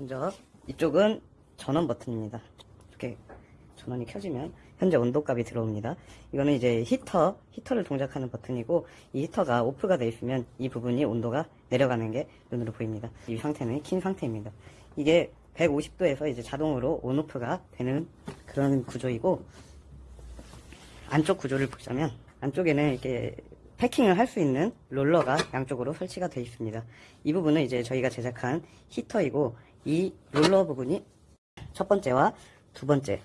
먼저 이쪽은 전원 버튼입니다. 이렇게 전원이 켜지면 현재 온도값이 들어옵니다. 이거는 이제 히터, 히터를 동작하는 버튼이고 이 히터가 오프가 되어 있으면 이 부분이 온도가 내려가는 게 눈으로 보입니다. 이 상태는 킨 상태입니다. 이게 150도에서 이제 자동으로 온오프가 되는 그런 구조이고 안쪽 구조를 보자면 안쪽에는 이렇게 패킹을 할 수 있는 롤러가 양쪽으로 설치가 되어 있습니다. 이 부분은 이제 저희가 제작한 히터이고 이 롤러 부분이 첫 번째와 두 번째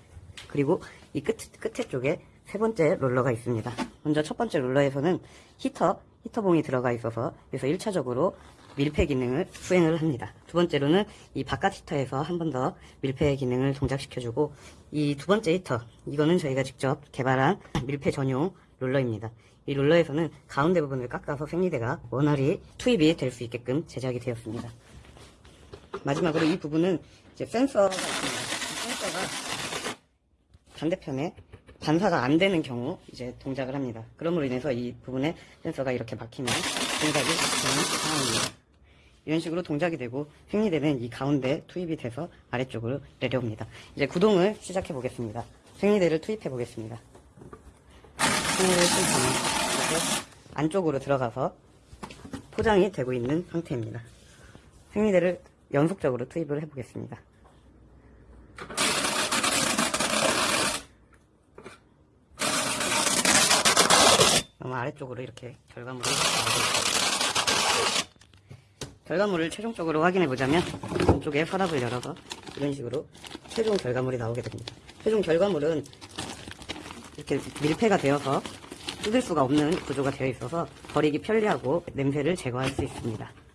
그리고 이 끝, 끝에 쪽에 세 번째 롤러가 있습니다. 먼저 첫 번째 롤러에서는 히터, 히터봉이 들어가 있어서 그래서 1차적으로 밀폐 기능을 수행을 합니다. 두 번째로는 이 바깥 히터에서 한 번 더 밀폐 기능을 동작시켜주고 이 두 번째 히터, 이거는 저희가 직접 개발한 밀폐 전용 롤러입니다. 이 롤러에서는 가운데 부분을 깎아서 생리대가 원활히 투입이 될 수 있게끔 제작이 되었습니다. 마지막으로 이 부분은 이제 센서가 있습니다. 이 센서가 반대편에 반사가 안 되는 경우 이제 동작을 합니다. 그럼으로 인해서 이 부분에 센서가 이렇게 막히면 동작이 되는 상황입니다. 이런 식으로 동작이 되고 생리대는 이 가운데 투입이 돼서 아래쪽으로 내려옵니다. 이제 구동을 시작해 보겠습니다. 생리대를 투입해 보겠습니다. 생리대를 투입하면 이렇게 안쪽으로 들어가서 포장이 되고 있는 상태입니다. 생리대를 연속적으로 투입을 해보겠습니다. 아래쪽으로 이렇게 있습니다. 결과물을 최종적으로 확인해 보자면 왼쪽에 서랍을 열어서 이런 식으로 최종 결과물이 나오게 됩니다. 최종 결과물은 이렇게 밀폐가 되어서 뜯을 수가 없는 구조가 되어 있어서 버리기 편리하고 냄새를 제거할 수 있습니다.